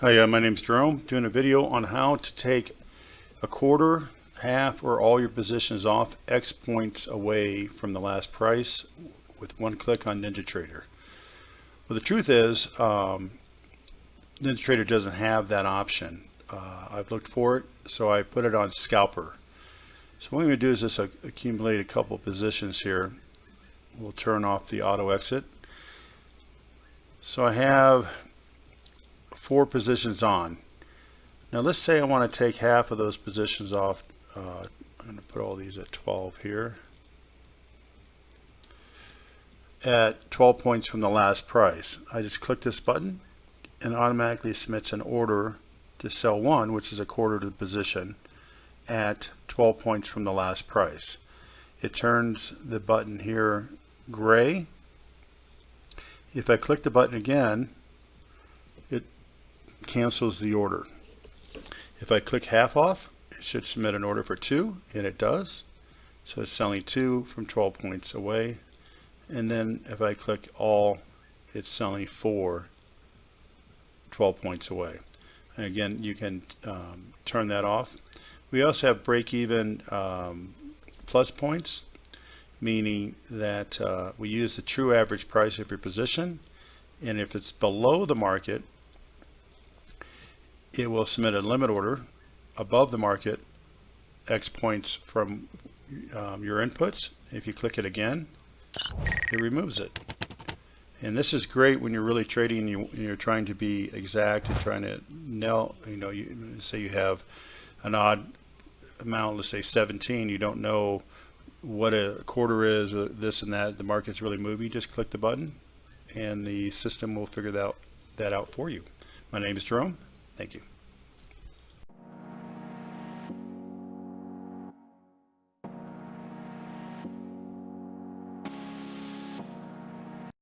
Hi, uh, my name is Jerome, doing a video on how to take a quarter, half, or all your positions off X points away from the last price with one click on NinjaTrader. Well, the truth is, um, NinjaTrader doesn't have that option. Uh, I've looked for it, so I put it on Scalper. So what I'm going to do is just accumulate a couple positions here. We'll turn off the auto exit. So I have four positions on. Now let's say I want to take half of those positions off. Uh, I'm going to put all these at 12 here. At 12 points from the last price. I just click this button and automatically submits an order to sell one, which is a quarter to the position, at 12 points from the last price. It turns the button here gray. If I click the button again, cancels the order. If I click half off, it should submit an order for two, and it does. So it's selling two from 12 points away. And then if I click all, it's selling four 12 points away. And again, you can um, turn that off. We also have break-even um, plus points, meaning that uh, we use the true average price of your position. And if it's below the market, it will submit a limit order above the market X points from um, your inputs. If you click it again, it removes it. And this is great when you're really trading and you, you're trying to be exact and trying to nail, you know, you say you have an odd amount, let's say 17, you don't know what a quarter is, or this and that, the market's really moving, just click the button and the system will figure that, that out for you. My name is Jerome. Thank you.